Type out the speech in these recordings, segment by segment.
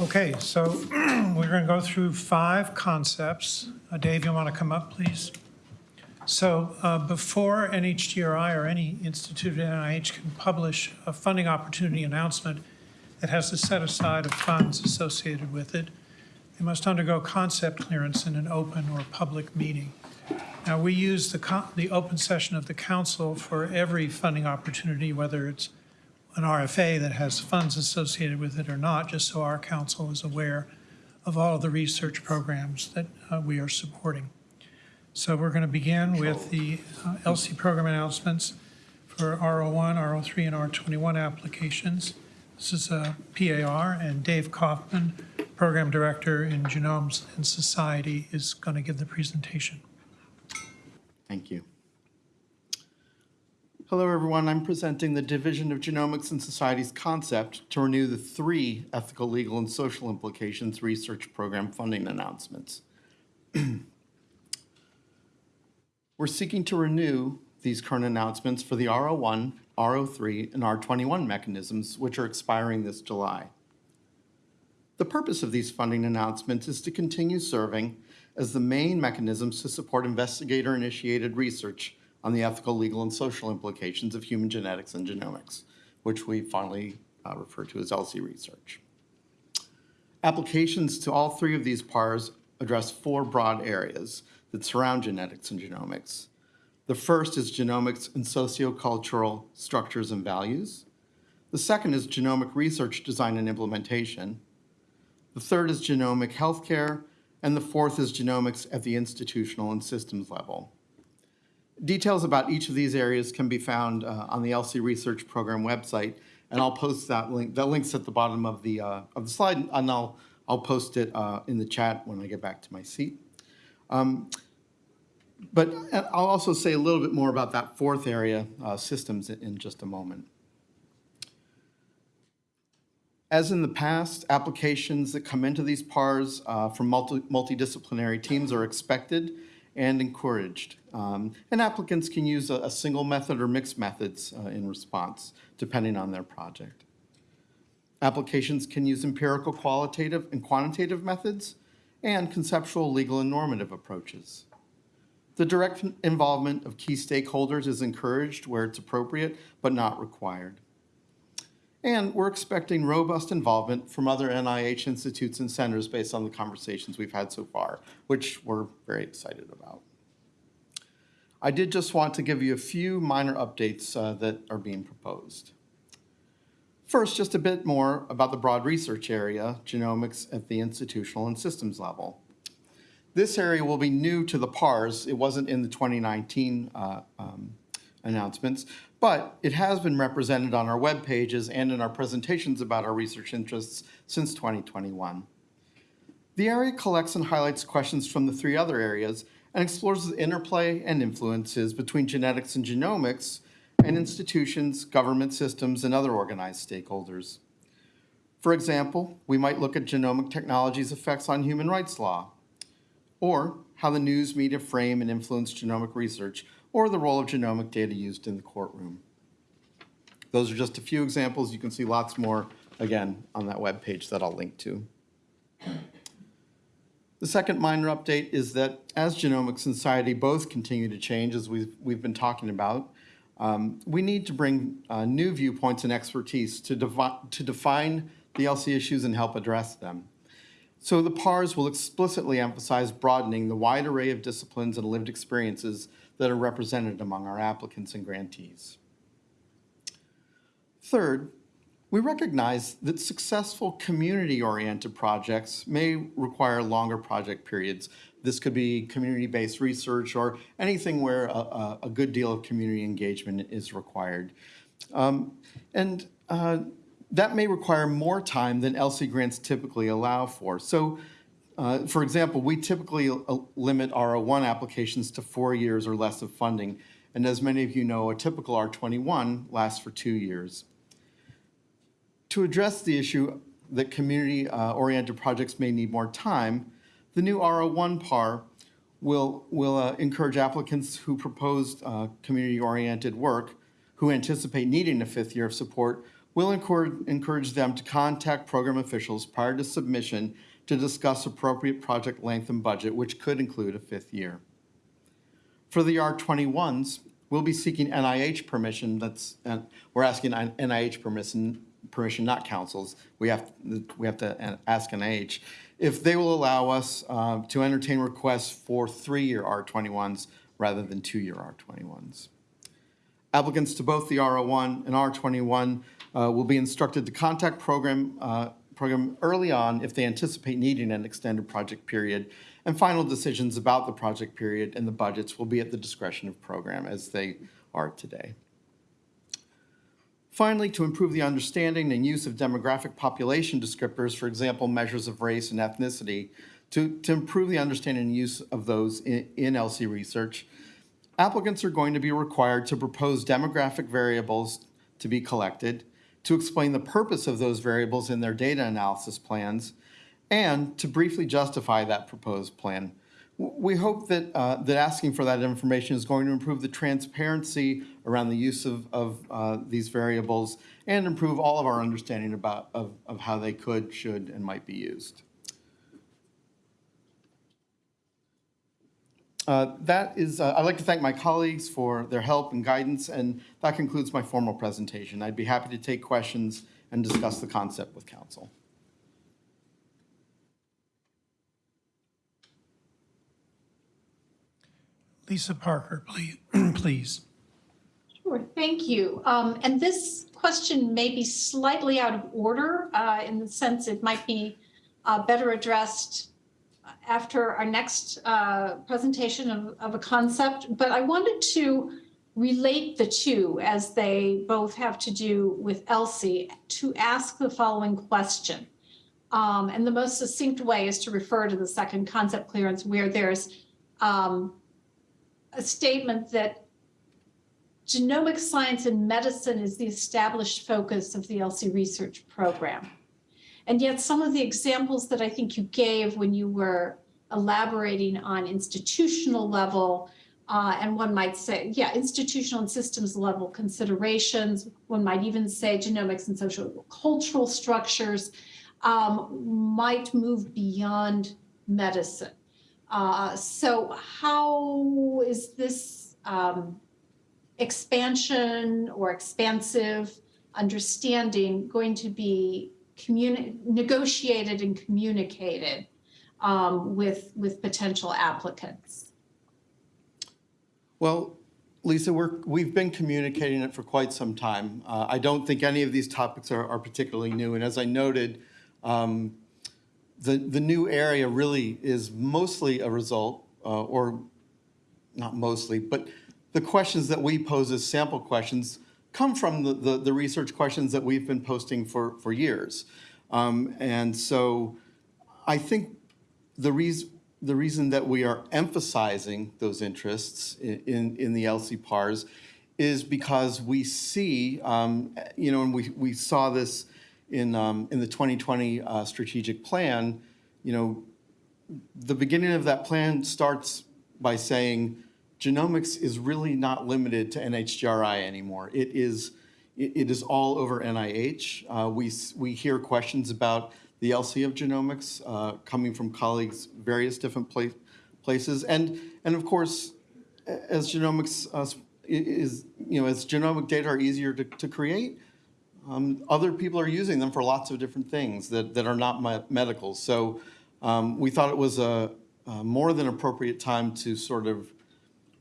Okay, so we're going to go through five concepts. Uh, Dave, you want to come up, please? So uh, before NHGRI or any institute at NIH can publish a funding opportunity announcement that has a set aside of funds associated with it, they must undergo concept clearance in an open or public meeting. Now, we use the, the open session of the council for every funding opportunity, whether it's an RFA that has funds associated with it or not, just so our council is aware of all of the research programs that uh, we are supporting. So we're going to begin with the uh, ELSI program announcements for R01, R03, and R21 applications. This is a PAR, and Dave Kaufman, Program Director in Genomics and Society, is going to give the presentation. Thank you. Hello, everyone. I'm presenting the Division of Genomics and Society's concept to renew the three ethical, legal, and social implications research program funding announcements. We're seeking to renew these current announcements for the R01, R03, and R21 mechanisms, which are expiring this July. The purpose of these funding announcements is to continue serving as the main mechanisms to support investigator-initiated research on the ethical, legal, and social implications of human genetics and genomics, which we fondly uh, refer to as ELSI research. Applications to all three of these PARs address four broad areas that surround genetics and genomics. The first is genomics and sociocultural structures and values. The second is genomic research design and implementation. The third is genomic healthcare, and the fourth is genomics at the institutional and systems level. Details about each of these areas can be found uh, on the ELSI Research Program website, and I'll post that link. That link's at the bottom of the uh, of the slide, and I'll I'll post it uh, in the chat when I get back to my seat. Um, but I'll also say a little bit more about that fourth area, uh, systems, in, in just a moment. As in the past, applications that come into these PARs uh, from multi multidisciplinary teams are expected and encouraged. Um, and applicants can use a, a, single method or mixed methods uh, in response, depending on their project. Applications can use empirical qualitative and quantitative methods and conceptual, legal, and normative approaches. The direct involvement of key stakeholders is encouraged where it's appropriate, but not required. And we're expecting robust involvement from other NIH institutes and centers based on the conversations we've had so far, which we're very excited about. I did just want to give you a few minor updates uh, that are being proposed. First, just a bit more about the broad research area, genomics at the institutional and systems level. This area will be new to the PARS. It wasn't in the 2019 uh, um, announcements, but it has been represented on our web pages and in our presentations about our research interests since 2021. The area collects and highlights questions from the three other areas and explores the interplay and influences between genetics and genomics and institutions, government systems, and other organized stakeholders. For example, we might look at genomic technology's effects on human rights law, or how the news media frame and influence genomic research, or the role of genomic data used in the courtroom. Those are just a few examples. You can see lots more, again, on that web page that I'll link to. The second minor update is that as genomics and society both continue to change, as we've, we've been talking about, um, we need to bring uh, new viewpoints and expertise to, to define the ELSI issues and help address them. So the PARs will explicitly emphasize broadening the wide array of disciplines and lived experiences that are represented among our applicants and grantees. Third, we recognize that successful community-oriented projects may require longer project periods. This could be community-based research or anything where a, a, good deal of community engagement is required. Um, and uh, that may require more time than ELSI grants typically allow for. So uh, for example, we typically uh, limit R01 applications to four years or less of funding. And as many of you know, a typical R21 lasts for two years. To address the issue that community-oriented uh, projects may need more time, the new R01 PAR will, will uh, encourage applicants who proposed uh, community-oriented work, who anticipate needing a fifth year of support, encourage, encourage them to contact program officials prior to submission to discuss appropriate project length and budget, which could include a fifth year. For the R21s, we'll be seeking NIH permission, that's, uh, we're asking NIH permission, permission, not councils. We have, we have to ask NIH. If they will allow us uh, to entertain requests for three-year R21s rather than two-year R21s. Applicants to both the R01 and R21 uh, will be instructed to contact program, uh, program early on if they anticipate needing an extended project period. And final decisions about the project period and the budgets will be at the discretion of program as they are today. Finally, to improve the understanding and use of demographic population descriptors, for example, measures of race and ethnicity, to, to improve the understanding and use of those in, in ELSI research, applicants are going to be required to propose demographic variables to be collected, to explain the purpose of those variables in their data analysis plans, and to briefly justify that proposed plan. We hope that, uh, that asking for that information is going to improve the transparency around the use of, of uh, these variables and improve all of our understanding about, of, of how they could, should, and might be used. Uh, That is, uh, I'd like to thank my colleagues for their help and guidance, and that concludes my formal presentation. I'd be happy to take questions and discuss the concept with council. Lisa Parker, please, please. Sure, thank you. Um, And this question may be slightly out of order uh, in the sense it might be uh, better addressed after our next uh, presentation of, of a concept. But I wanted to relate the two as they both have to do with ELSI to ask the following question. Um, And the most succinct way is to refer to the second concept clearance where there's um, a statement that genomic science and medicine is the established focus of the ELSI research program. And yet some of the examples that I think you gave when you were elaborating on institutional level, uh, and one might say, yeah, institutional and systems level considerations, one might even say genomics and social cultural structures um, might move beyond medicine. Uh, so how is this um, expansion or expansive understanding going to be negotiated and communicated um, with, with potential applicants? Well, Lisa, we're, we've been communicating it for quite some time. Uh, I don't think any of these topics are, are particularly new. And as I noted, um, the, the new area really is mostly a result, uh, or not mostly, but the questions that we pose as sample questions come from the, the, the research questions that we've been posting for, for years. Um, and so I think the reason, the reason that we are emphasizing those interests in, in, in the ELSI PARs is because we see, um, you know, and we, we saw this in, um, in the 2020 uh, strategic plan, you know, the beginning of that plan starts by saying genomics is really not limited to NHGRI anymore. It is, it, is all over NIH. Uh, we, we hear questions about the ELSI of genomics uh, coming from colleagues various different pla- places. And, and of course, as genomics uh, is, you know, as genomic data are easier to, to create, um, other people are using them for lots of different things that, that are not me- medical. So um, we thought it was a, a more than appropriate time to sort of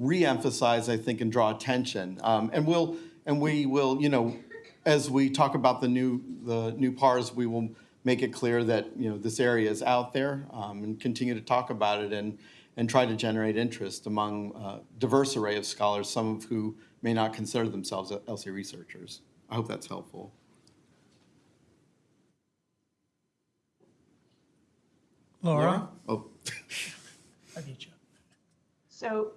re-emphasize, I think, and draw attention. Um, and we'll, and we will, you know, as we talk about the new, the new PARs, we will make it clear that, you know, this area is out there um, and continue to talk about it and, and try to generate interest among a diverse array of scholars, some of who may not consider themselves ELSI researchers. I hope that's helpful. Laura? Oh, Aditya. So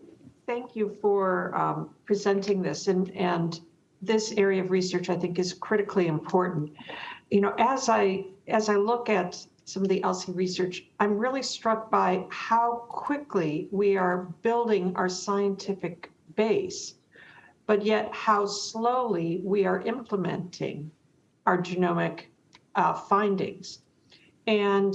thank you for um, presenting this and, and this area of research I think is critically important. You know, as I, as I look at some of the ELSI research, I'm really struck by how quickly we are building our scientific base, but yet how slowly we are implementing our genomic uh, findings. And,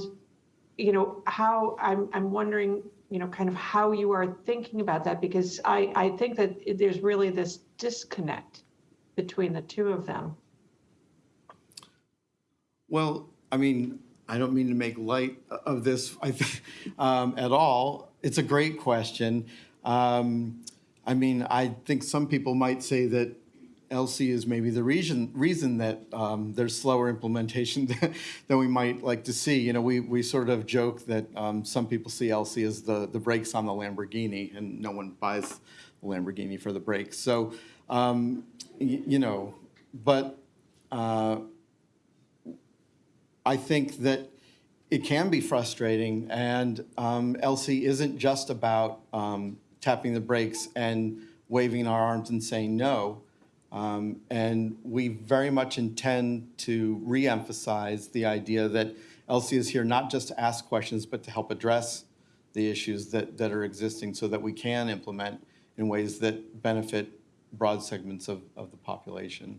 you know, how, I'm, I'm wondering, you know, kind of how you are thinking about that, because I, I think that there's really this disconnect between the two of them. Well, I mean, I don't mean to make light of this, I think, um, at all. It's a great question. Um, I mean, I think some people might say that ELSI is maybe the reason, reason that um, there's slower implementation than, we might like to see. You know, we, we sort of joke that um, some people see ELSI as the, the brakes on the Lamborghini, and no one buys the Lamborghini for the brakes. So, um, you know, but uh, I think that it can be frustrating, and um, ELSI isn't just about um, tapping the brakes and waving our arms and saying no. Um, And we very much intend to re-emphasize the idea that ELSI is here not just to ask questions, but to help address the issues that, that are existing so that we can implement in ways that benefit broad segments of, of the population.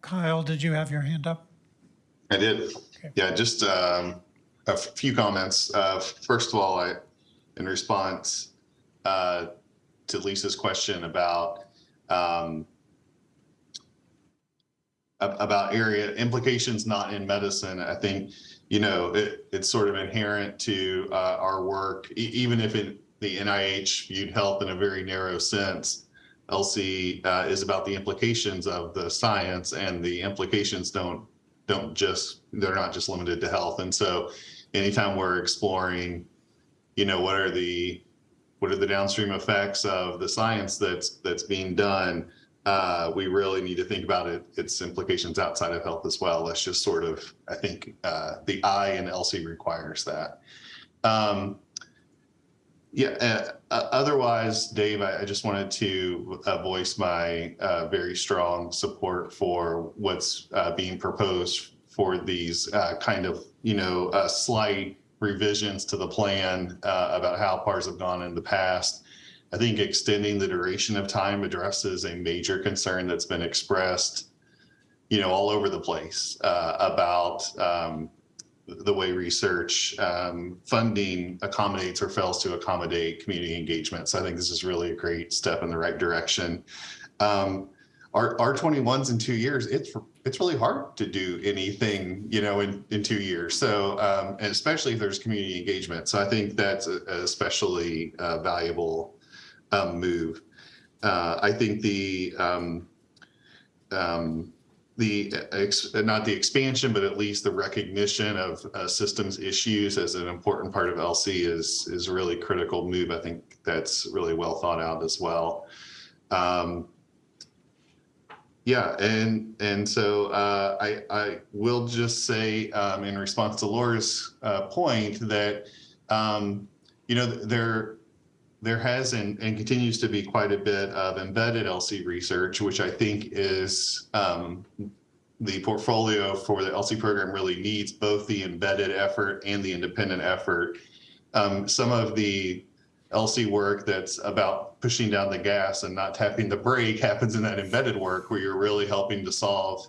Kyle, did you have your hand up? I did. Okay. Yeah, just um, a f- few comments. Uh, First of all, I, in response uh, to Lisa's question about um, about area implications not in medicine, I think, you know, it, it's sort of inherent to uh, our work, e- even if it, the NIH viewed health in a very narrow sense. ELSI uh, is about the implications of the science, and the implications don't don't just they're not just limited to health. And so, anytime we're exploring, you know, what are the what are the downstream effects of the science that's that's being done, uh, we really need to think about it its implications outside of health as well. That's just sort of I think uh, the I in ELSI requires that. Um, yeah. Uh, uh, otherwise, Dave, I, I just wanted to uh, voice my uh, very strong support for what's being proposed for these kind of, you know, slight revisions to the plan uh, about how PARs have gone in the past. I think extending the duration of time addresses a major concern that's been expressed, you know, all over the place uh, about um, the way research um, funding accommodates or fails to accommodate community engagement. So I think this is really a great step in the right direction. Um, our R21s in two years, it's it's really hard to do anything, you know, in, in two years. So, um, and especially if there's community engagement. So I think that's a, a especially uh, valuable um, move. Uh, I think the um, um, the ex, not the expansion, but at least the recognition of uh, systems issues as an important part of ELSI is is a really critical move. I think that's really well thought out as well. Um, yeah, and and so uh, I I will just say um, in response to Laura's uh, point that um, you know there there has and, and continues to be quite a bit of embedded ELSI research, which I think is um, the portfolio for the ELSI program really needs both the embedded effort and the independent effort. Um, some of the ELSI work that's about pushing down the gas and not tapping the brake happens in that embedded work where you're really helping to solve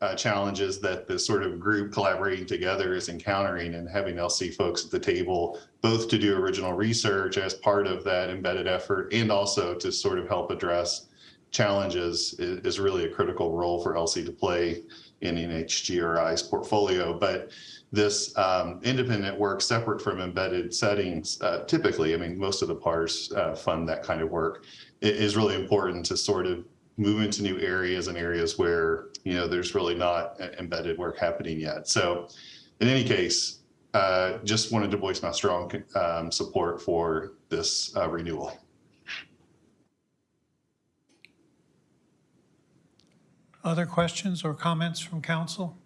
uh, challenges that the sort of group collaborating together is encountering and having ELSI folks at the table, both to do original research as part of that embedded effort and also to sort of help address challenges is, is really a critical role for ELSI to play in NHGRI's portfolio. But this um, independent work separate from embedded settings, uh, typically, I mean, most of the PARs uh, fund that kind of work, it is really important to sort of move into new areas and areas where, you know, there's really not embedded work happening yet. So in any case, uh, just wanted to voice my strong um, support for this uh, renewal. Other questions or comments from council?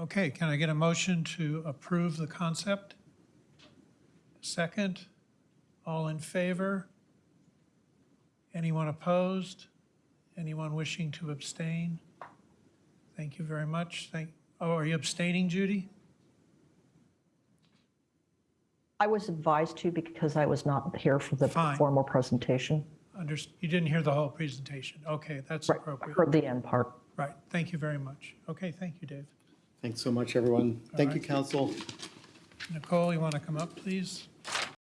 Okay, can I get a motion to approve the concept? Second, all in favor? Anyone opposed? Anyone wishing to abstain? Thank you very much. Thank, oh, are you abstaining, Judy? I was advised to because I was not here for the Fine. formal presentation. Under, you didn't hear the whole presentation. Okay, that's Right, I appropriate. heard the end part. Right, thank you very much. Okay, thank you, Dave. Thanks so much, everyone. Thank you, council. Nicole, you want to come up, please?